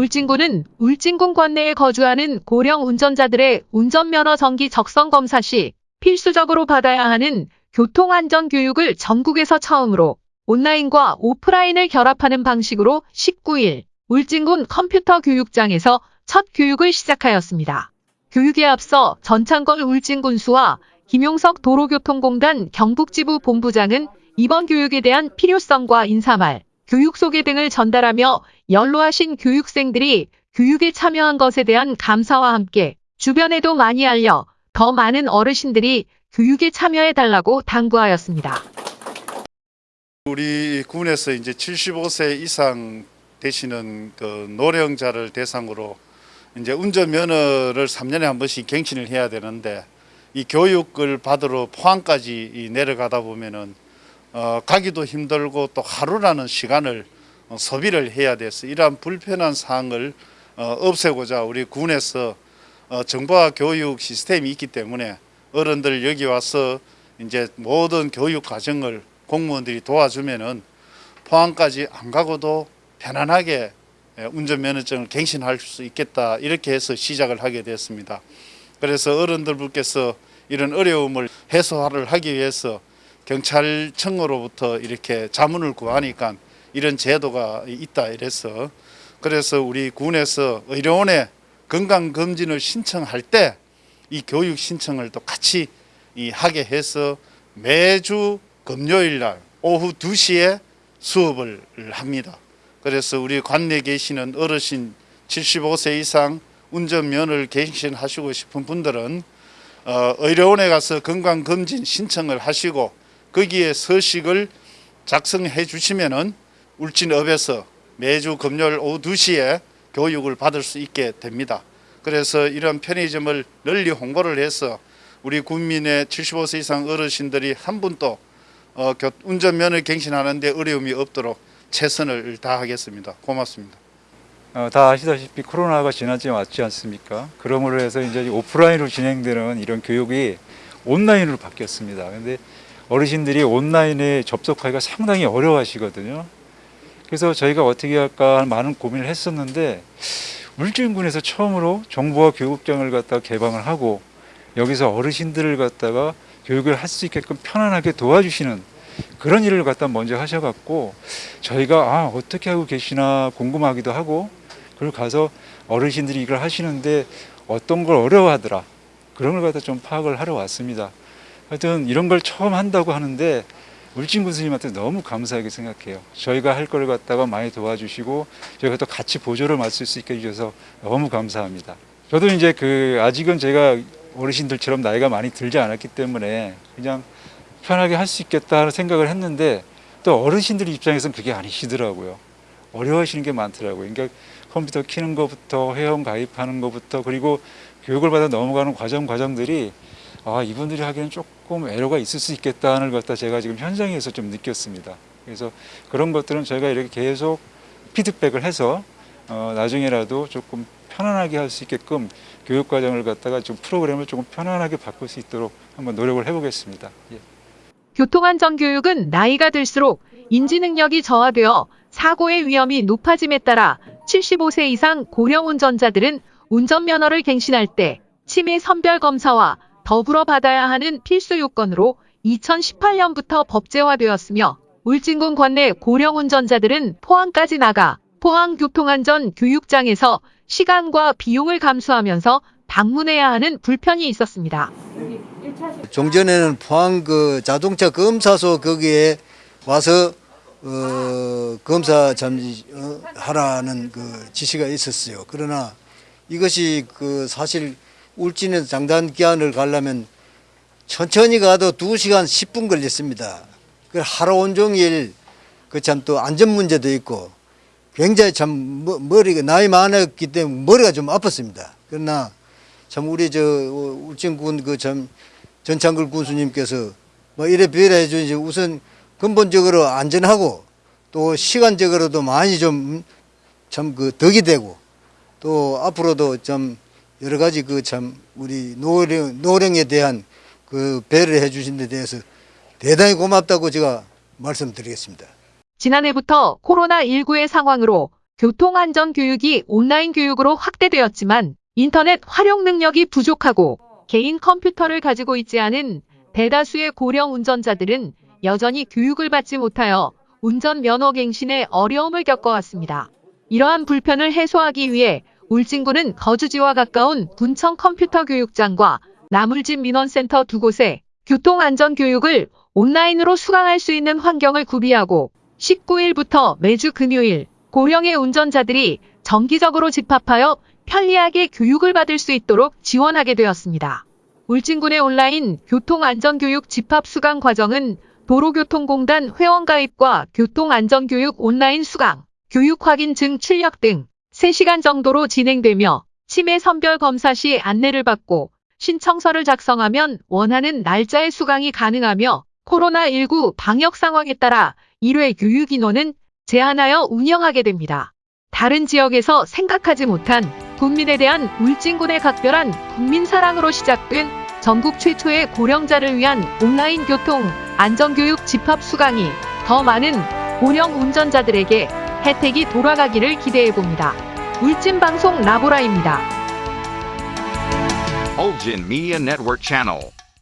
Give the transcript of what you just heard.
울진군은 울진군 관내에 거주하는 고령 운전자들의 운전면허 정기 적성 검사 시 필수적으로 받아야 하는 교통안전 교육을 전국에서 처음으로 온라인과 오프라인을 결합하는 방식으로 19일 울진군 컴퓨터 교육장에서 첫 교육을 시작하였습니다. 교육에 앞서 전창걸 울진군수와 김용석 도로교통공단 경북지부 본부장은 이번 교육에 대한 필요성과 인사말, 교육 소개 등을 전달하며 연로하신 교육생들이 교육에 참여한 것에 대한 감사와 함께 주변에도 많이 알려 더 많은 어르신들이 교육에 참여해 달라고 당부하였습니다. 우리 군에서 이제 75세 이상 되시는 그 노령자를 대상으로 이제 운전 면허를 3년에 한 번씩 갱신을 해야 되는데 이 교육을 받으러 포항까지 이 내려가다 보면은 어, 가기도 힘들고 또 하루라는 시간을 어, 소비를 해야 돼서 이러한 불편한 사항을 어, 없애고자 우리 군에서 어, 정보화 교육 시스템이 있기 때문에 어른들 여기 와서 이제 모든 교육 과정을 공무원들이 도와주면은 포항까지 안 가고도 편안하게 예, 운전면허증을 갱신할 수 있겠다 이렇게 해서 시작을 하게 됐습니다. 그래서 어른들께서 이런 어려움을 해소를 하기 위해서 경찰청으로부터 이렇게 자문을 구하니까 이런 제도가 있다 이래서 그래서 우리 군에서 의료원에 건강검진을 신청할 때 이 교육 신청을 또 같이 이 하게 해서 매주 금요일 날 오후 2시에 수업을 합니다. 그래서 우리 관내에 계시는 어르신 75세 이상 운전면허를 갱신하시고 싶은 분들은 어, 의료원에 가서 건강검진 신청을 하시고 거기에 서식을 작성해 주시면 은 울진읍에서 매주 금요일 오후 2시에 교육을 받을 수 있게 됩니다. 그래서 이런 편의점을 널리 홍보를 해서 우리 국민의 75세 이상 어르신들이 한 분도 어, 교- 운전면허 갱신하는데 어려움이 없도록 최선을 다하겠습니다. 고맙습니다. 어, 다 아시다시피 코로나가 지난 지 맞지 않습니까? 그러므로 해서 이제 오프라인으로 진행되는 이런 교육이 온라인으로 바뀌었습니다. 근데 어르신들이 온라인에 접속하기가 상당히 어려워하시거든요. 그래서 저희가 어떻게 할까 많은 고민을 했었는데 울진군에서 처음으로 정보화 교육장을 갖다가 개방을 하고 여기서 어르신들을 갖다가 교육을 할 수 있게끔 편안하게 도와주시는 그런 일을 갖다 먼저 하셔갖고 저희가 아 어떻게 하고 계시나 궁금하기도 하고 그리고 가서 어르신들이 이걸 하시는데 어떤 걸 어려워하더라 그런 걸 갖다 좀 파악을 하러 왔습니다. 하여튼 이런 걸 처음 한다고 하는데 울진 군수님한테 너무 감사하게 생각해요. 저희가 할 걸 갖다가 많이 도와주시고 저희가 또 같이 보조를 맡을 수 있게 해주셔서 너무 감사합니다. 저도 이제 그 아직은 제가 어르신들처럼 나이가 많이 들지 않았기 때문에 그냥 편하게 할 수 있겠다 하는 생각을 했는데 또 어르신들 입장에서는 그게 아니시더라고요. 어려워하시는 게 많더라고요. 그러니까 컴퓨터 키는 것부터 회원 가입하는 것부터 그리고 교육을 받아 넘어가는 과정 과정들이 아 이분들이 하기에는 조금 애로가 있을 수 있겠다는 걸 갖다 제가 지금 현장에서 좀 느꼈습니다. 그래서 그런 것들은 저희가 이렇게 계속 피드백을 해서 어, 나중에라도 조금 편안하게 할 수 있게끔 교육 과정을 갖다가 좀 프로그램을 조금 편안하게 바꿀 수 있도록 한번 노력을 해보겠습니다. 예. 교통안전 교육은 나이가 들수록 인지 능력이 저하되어 사고의 위험이 높아짐에 따라 75세 이상 고령 운전자들은 운전면허를 갱신할 때 치매 선별 검사와 더불어 받아야 하는 필수 요건으로 2018년부터 법제화되었으며 울진군 관내 고령 운전자들은 포항까지 나가 포항교통안전 교육장에서 시간과 비용을 감수하면서 방문해야 하는 불편이 있었습니다. 종전에는 포항 그 자동차 검사소 거기에 와서 어, 검사 잠시 어, 하라는 그 지시가 있었어요. 그러나 이것이 그 사실 울진에서 장단 기한을 가려면 천천히 가도 2시간 10분 걸렸습니다. 그 하루 온종일 그 참 또 안전 문제도 있고 굉장히 참 머- 머리가 나이 많았기 때문에 머리가 좀 아팠습니다. 그러나 참 우리 저 어, 울진군 그 참 전창글 군수님께서 뭐 이래 비례 해주지 우선 근본적으로 안전하고 또 시간적으로도 많이 좀 참 그 덕이 되고 또 앞으로도 좀 여러 가지 그 참 우리 노령 노령에 대한 그 배를 해주신 데 대해서 대단히 고맙다고 제가 말씀드리겠습니다. 지난해부터 코로나19의 상황으로 교통안전 교육이 온라인 교육으로 확대되었지만 인터넷 활용 능력이 부족하고 개인 컴퓨터를 가지고 있지 않은 대다수의 고령 운전자들은 여전히 교육을 받지 못하여 운전 면허 갱신에 어려움을 겪어왔습니다. 이러한 불편을 해소하기 위해 울진군은 거주지와 가까운 군청 컴퓨터 교육장과 나물집 민원센터 두 곳에 교통안전교육을 온라인으로 수강할 수 있는 환경을 구비하고 19일부터 매주 금요일 고령의 운전자들이 정기적으로 집합하여 편리하게 교육을 받을 수 있도록 지원하게 되었습니다. 울진군의 온라인 교통안전교육 집합 수강 과정은 도로교통공단 회원가입과 교통안전교육 온라인 수강, 교육 확인 증 출력 등 3시간 정도로 진행되며 치매 선별 검사 시 안내를 받고 신청서를 작성하면 원하는 날짜에 수강이 가능하며 코로나19 방역 상황에 따라 1회 교육 인원은 제한하여 운영하게 됩니다. 다른 지역에서 생각하지 못한 국민에 대한 울진군의 각별한 국민 사랑으로 시작된 전국 최초의 고령자를 위한 온라인 교통 안전교육 집합 수강이 더 많은 고령 운전자들에게 혜택이 돌아가기를 기대해 봅니다. 울진방송 라보라입니다. Ulgin Media Network.